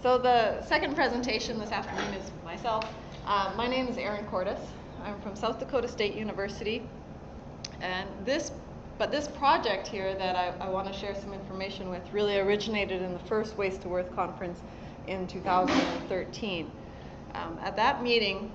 So the second presentation this afternoon is myself. Uh, my name is Erin Cortus. I'm from South Dakota State University. And this, but this project here that I, I want to share some information with really originated in the first Waste to Worth conference in 2013. Um, at that meeting,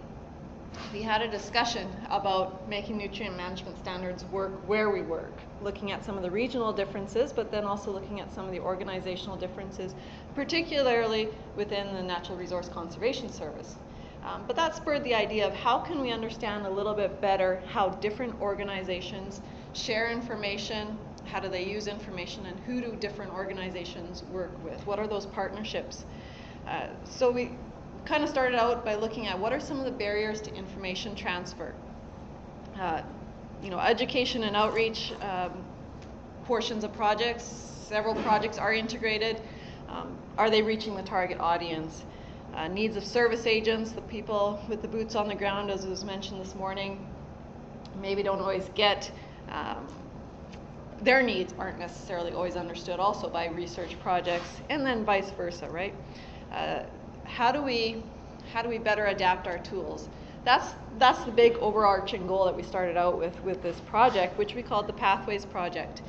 we had a discussion about making nutrient management standards work where we work, looking at some of the regional differences, but then also looking at some of the organizational differences, particularly within the Natural Resource Conservation Service. Um, but that spurred the idea of how can we understand a little bit better how different organizations share information, how do they use information, and who do different organizations work with? What are those partnerships? Uh, so we kind of started out by looking at what are some of the barriers to information transfer. Uh, you know, education and outreach um, portions of projects, several projects are integrated. Um, are they reaching the target audience? Uh, needs of service agents, the people with the boots on the ground, as was mentioned this morning, maybe don't always get um, their needs aren't necessarily always understood also by research projects, and then vice versa, right? Uh, how do we how do we better adapt our tools? That's that's the big overarching goal that we started out with with this project, which we called the Pathways Project.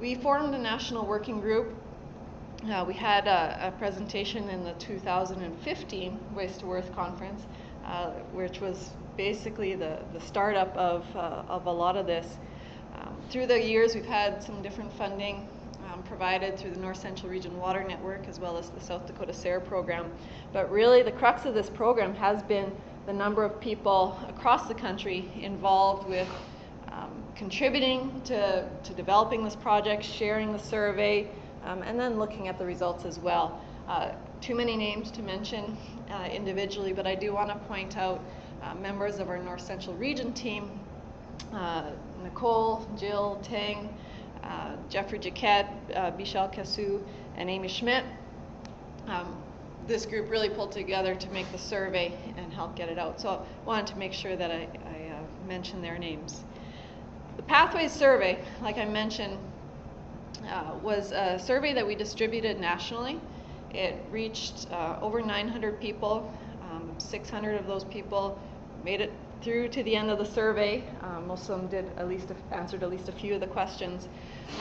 We formed a national working group. Uh, we had a, a, presentation in the 2015 Waste to Worth conference, uh, which was basically the, the startup of, uh, of a lot of this. Um, through the years, we've had some different funding provided through the North Central Region Water Network as well as the South Dakota SARE program. But really, the crux of this program has been the number of people across the country involved with um, contributing to, to developing this project, sharing the survey, um, and then looking at the results as well. Uh, too many names to mention uh, individually, but I do want to point out uh, members of our North Central Region team, uh, Nicole, Jill, Tang, uh, Jeffrey Jaquette, uh, Bichelle Cassou, and Amy Schmidt. Um, this group really pulled together to make the survey and help get it out. So I wanted to make sure that I, I uh, mention their names. The Pathways survey, like I mentioned, uh, was a survey that we distributed nationally. It reached uh, over 900 people. Um, 600 of those people made it through to the end of the survey. Um, most of them did at least answered at least a few of the questions.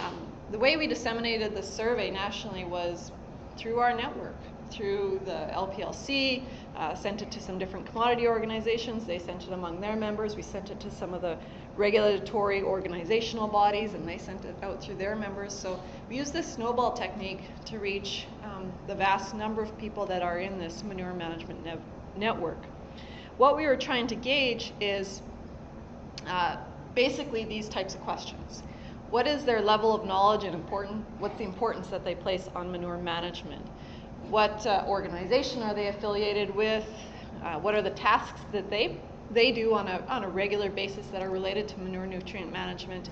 Um, the way we disseminated the survey nationally was through our network, through the LPELC, uh, sent it to some different commodity organizations. They sent it among their members. We sent it to some of the regulatory organizational bodies, and they sent it out through their members. So we use this snowball technique to reach um, the vast number of people that are in this manure management ne network. What we were trying to gauge is uh, basically these types of questions. What is their level of knowledge and important, what's the importance that they place on manure management? What uh, organization are they affiliated with? Uh, what are the tasks that they, they do on a, on a regular basis that are related to manure nutrient management,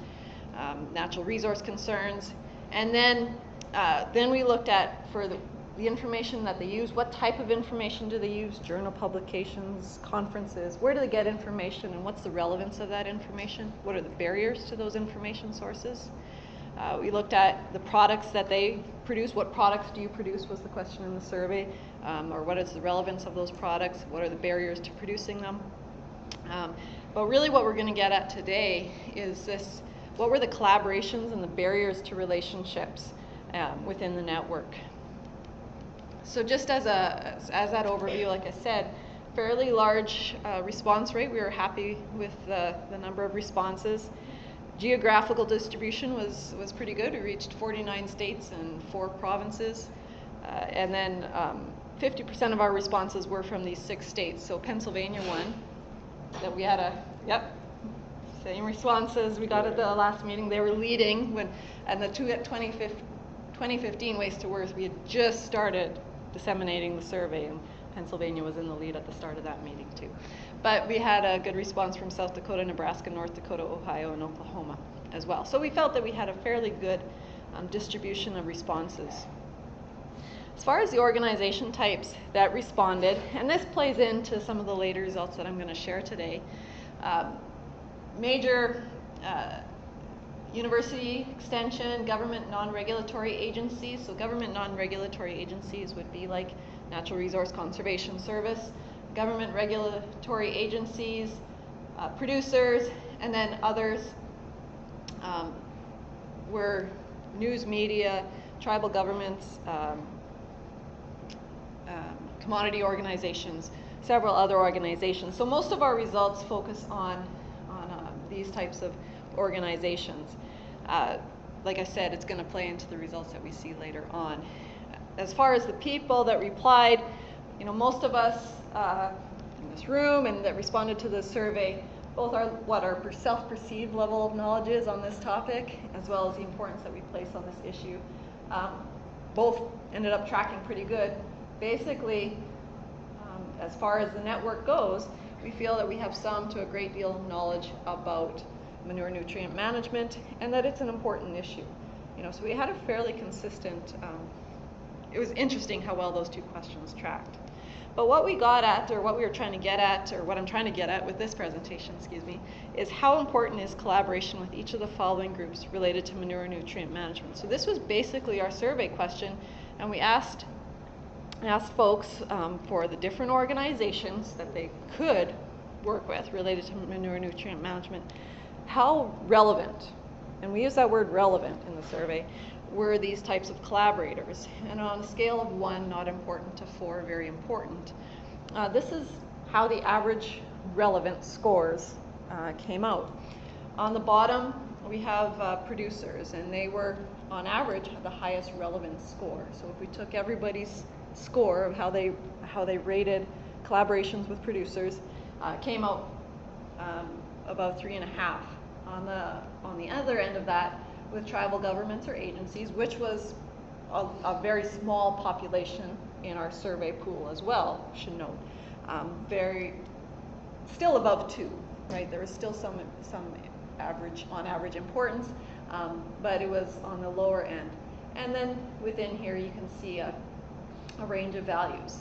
um, natural resource concerns? And then, uh, then we looked at, for the, the information that they use, what type of information do they use, journal publications, conferences, where do they get information and what's the relevance of that information? What are the barriers to those information sources? Uh, we looked at the products that they produce. What products do you produce was the question in the survey, um, or what is the relevance of those products? What are the barriers to producing them? Um, but really what we're going to get at today is this, what were the collaborations and the barriers to relationships um, within the network? So just as, a, as that overview, like I said, fairly large uh, response rate. We were happy with the, the number of responses. Geographical distribution was, was pretty good. We reached 49 states and four provinces. Uh, and then 50% um, of our responses were from these six states. So Pennsylvania won. That we had a, yep, same responses we got at the last meeting. They were leading when, and the two, at 2015 Waste to Worth, we had just started disseminating the survey, and Pennsylvania was in the lead at the start of that meeting too. But we had a good response from South Dakota, Nebraska, North Dakota, Ohio, and Oklahoma as well. So we felt that we had a fairly good um, distribution of responses. As far as the organization types that responded, and this plays into some of the later results that I'm going to share today, um, major uh, university extension, government non-regulatory agencies. So government non-regulatory agencies would be like Natural Resource Conservation Service, government regulatory agencies, uh, producers, and then others um, were news media, tribal governments, um, um, commodity organizations, several other organizations. So most of our results focus on, on uh, these types of organizations. Uh, like I said, it's going to play into the results that we see later on. As far as the people that replied, you know, most of us uh, in this room and that responded to the survey, both our what our self-perceived level of knowledge is on this topic, as well as the importance that we place on this issue, um, both ended up tracking pretty good. Basically, um, as far as the network goes, we feel that we have some to a great deal of knowledge about manure nutrient management and that it's an important issue. You know, so we had a fairly consistent, um, it was interesting how well those two questions tracked. But what we got at, or what we were trying to get at, or what I'm trying to get at with this presentation, excuse me, is how important is collaboration with each of the following groups related to manure nutrient management. So this was basically our survey question, and we asked asked folks um, for the different organizations that they could work with related to manure nutrient management how relevant, and we use that word relevant in the survey, were these types of collaborators? And on a scale of one, not important, to four, very important. Uh, this is how the average relevant scores uh, came out. On the bottom, we have uh, producers, and they were, on average, the highest relevant score. So if we took everybody's score of how they how they rated collaborations with producers, uh, came out um, about three and a half on the, on the other end of that with tribal governments or agencies, which was a, a very small population in our survey pool as well, should note. Um, very, still above two, right? There was still some, some average, on average importance, um, but it was on the lower end. And then within here, you can see a, a range of values.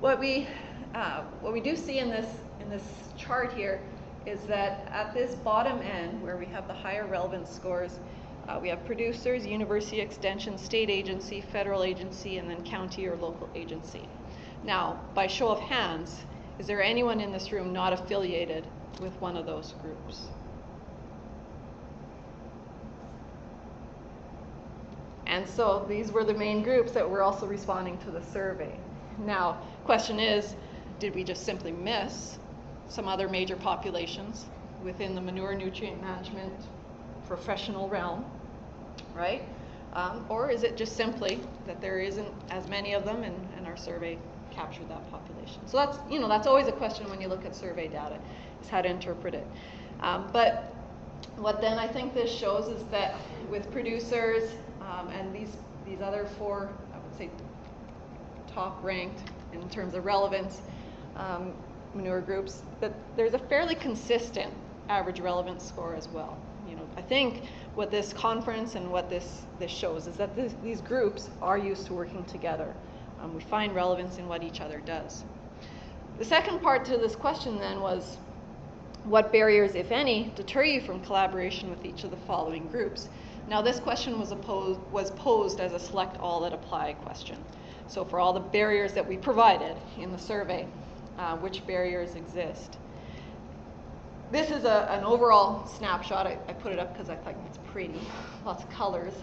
What we, uh, what we do see in this, in this chart here is that at this bottom end, where we have the higher relevance scores, uh, we have producers, university extension, state agency, federal agency, and then county or local agency. Now, by show of hands, is there anyone in this room not affiliated with one of those groups? And so these were the main groups that were also responding to the survey. Now, question is, did we just simply miss some other major populations within the manure nutrient management professional realm, right? Um, or is it just simply that there isn't as many of them and, and our survey captured that population? So that's, you know, that's always a question when you look at survey data, is how to interpret it. Um, but what then I think this shows is that with producers um, and these, these other four, I would say top ranked in terms of relevance, um, manure groups, that there's a fairly consistent average relevance score as well. You know, I think what this conference and what this, this shows is that this, these groups are used to working together. Um, we find relevance in what each other does. The second part to this question then was, what barriers, if any, deter you from collaboration with each of the following groups? Now this question was, opposed, was posed as a select all that apply question. So for all the barriers that we provided in the survey, uh, which barriers exist. This is a, an overall snapshot. I, I put it up because I thought it's pretty, lots of colors.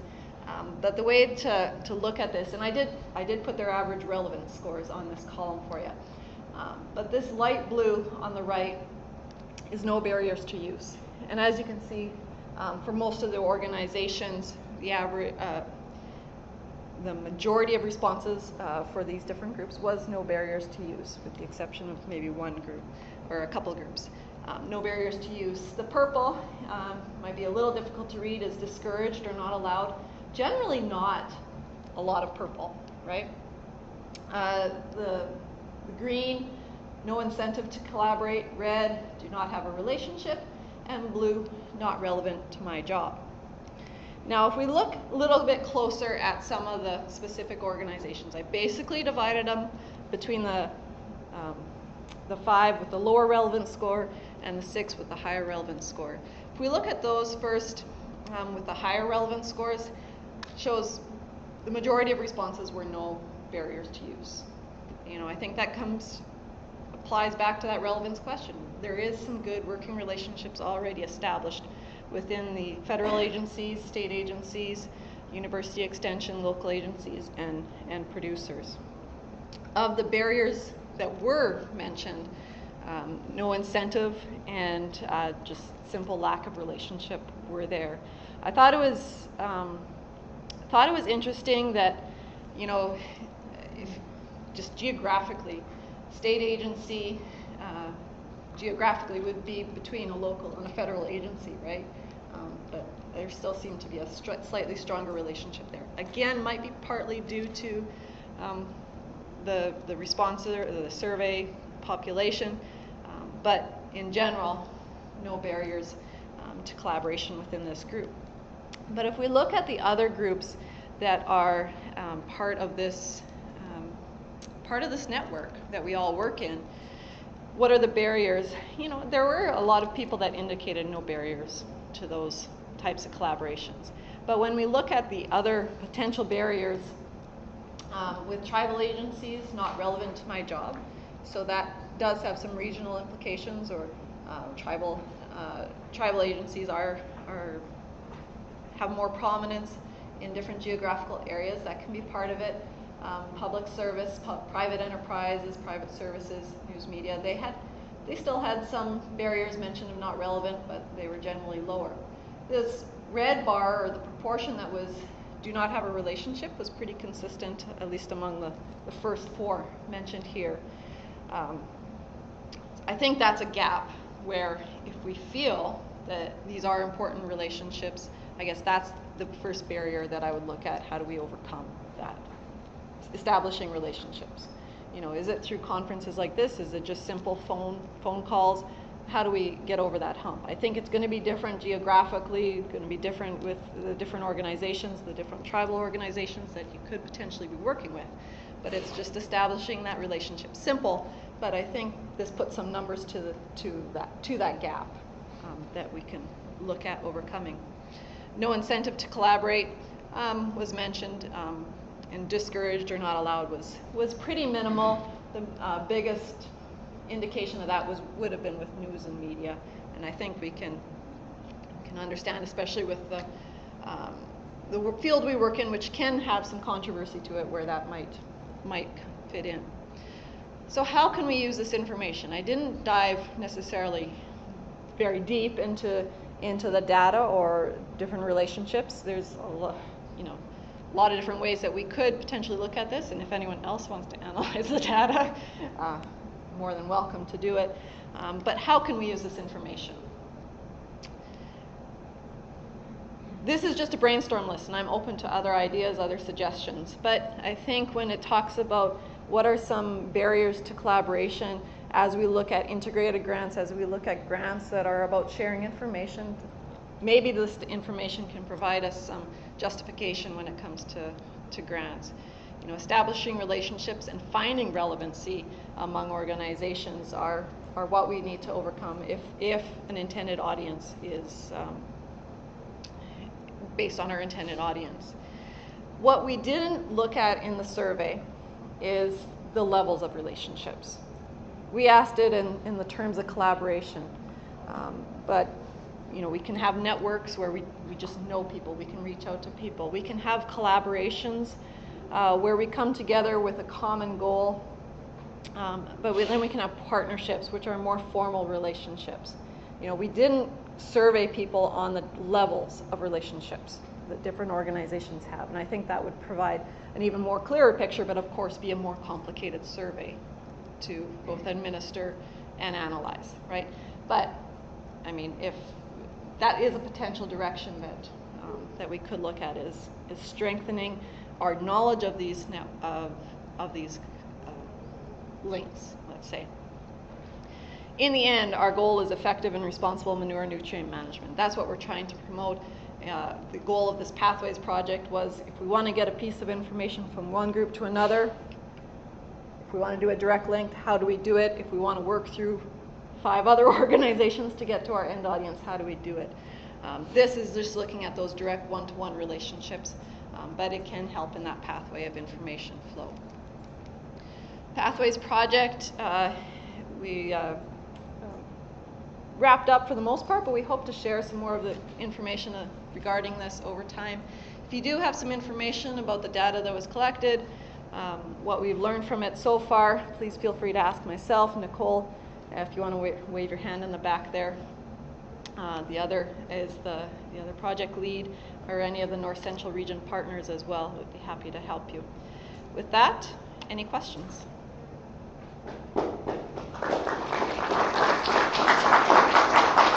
Um, but the way to, to look at this, and I did, I did put their average relevance scores on this column for you. Um, but this light blue on the right is no barriers to use. And as you can see, um, for most of the organizations, the average, uh, the majority of responses uh, for these different groups was no barriers to use, with the exception of maybe one group or a couple groups. Um, no barriers to use. The purple um, might be a little difficult to read, is discouraged or not allowed. Generally not a lot of purple, right? Uh, the, the green, no incentive to collaborate. Red, do not have a relationship. And blue, not relevant to my job. Now, if we look a little bit closer at some of the specific organizations, I basically divided them between the, um, the five with the lower relevance score and the six with the higher relevance score. If we look at those first, um, with the higher relevance scores shows the majority of responses were no barriers to use. You know, I think that comes applies back to that relevance question. There is some good working relationships already established within the federal agencies, state agencies, university extension, local agencies, and, and producers. Of the barriers that were mentioned, um, no incentive and uh, just simple lack of relationship were there. I thought it was um, thought it was interesting that you know if, just geographically, state agency uh, geographically would be between a local and a federal agency, right? There still seemed to be a str- slightly stronger relationship there. Again, might be partly due to um, the the response the survey population, um, but in general, no barriers um, to collaboration within this group. But if we look at the other groups that are um, part of this um, part of this network that we all work in, what are the barriers? You know, there were a lot of people that indicated no barriers to those types of collaborations. But when we look at the other potential barriers um, with tribal agencies, not relevant to my job, so that does have some regional implications or uh, tribal uh, tribal agencies are are have more prominence in different geographical areas. That can be part of it. Um, public service, pu- private enterprises, private services, news media. They had they still had some barriers mentioned of not relevant, but they were generally lower. This red bar, or the proportion that was do not have a relationship, was pretty consistent, at least among the, the first four mentioned here. Um, I think that's a gap where if we feel that these are important relationships, I guess that's the first barrier that I would look at. How do we overcome that? Establishing relationships. You know, is it through conferences like this? Is it just simple phone phone calls? How do we get over that hump? I think it's going to be different geographically, going to be different with the different organizations, the different tribal organizations that you could potentially be working with. But it's just establishing that relationship. Simple, but I think this puts some numbers to the to that to that gap um, that we can look at overcoming. No incentive to collaborate um, was mentioned, um, and discouraged or not allowed was was pretty minimal. The uh, biggest indication of that was would have been with news and media, and I think we can can understand, especially with the um, the field we work in, which can have some controversy to it, where that might might fit in. So how can we use this information? I didn't dive necessarily very deep into into the data or different relationships. There's a lot, you know, a lot of different ways that we could potentially look at this, and if anyone else wants to analyze the data, uh, more than welcome to do it. Um, but how can we use this information? This is just a brainstorm list, and I'm open to other ideas, other suggestions. But I think when it talks about what are some barriers to collaboration as we look at integrated grants, as we look at grants that are about sharing information. Maybe this information can provide us some justification when it comes to, to grants. You know, establishing relationships and finding relevancy among organizations are, are what we need to overcome if, if an intended audience is um, based on our intended audience. What we didn't look at in the survey is the levels of relationships. We asked it in, in the terms of collaboration, um, but you know, we can have networks where we, we just know people, we can reach out to people. We can have collaborations uh, where we come together with a common goal, um, but we, then we can have partnerships, which are more formal relationships. You know, we didn't survey people on the levels of relationships that different organizations have, and I think that would provide an even more clearer picture, but of course be a more complicated survey to both administer and analyze, right? But I mean, if that is a potential direction that um, that we could look at is is strengthening our knowledge of these of of these uh, links, let's say. In the end, our goal is effective and responsible manure nutrient management. That's what we're trying to promote uh, the goal of this Pathways project was if we want to get a piece of information from one group to another, if we want to do a direct link, how do we do it? If we want to work through five other organizations to get to our end audience, how do we do it? Um, this is just looking at those direct one-to-one relationships, um, but it can help in that pathway of information flow. Pathways project, uh, we uh, wrapped up for the most part, but we hope to share some more of the information uh, regarding this over time. If you do have some information about the data that was collected, um, what we've learned from it so far, please feel free to ask myself, Nicole, if you want to wa- wave your hand in the back there. Uh, the other is the, the other project lead or any of the North Central Region partners as well. Would be happy to help you. With that, any questions?